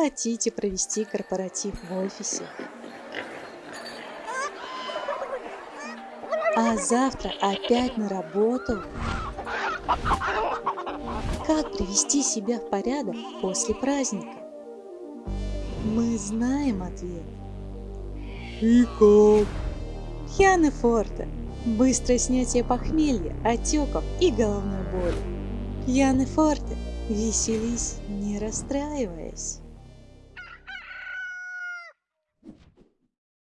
хотите провести корпоратив в офисе. А завтра опять на работу. Как привести себя в порядок после праздника? Мы знаем ответ. И как? Пьяны Форте. Быстрое снятие похмелья, отеков и головной боли. Пьяны Форте. Веселись, не расстраиваясь.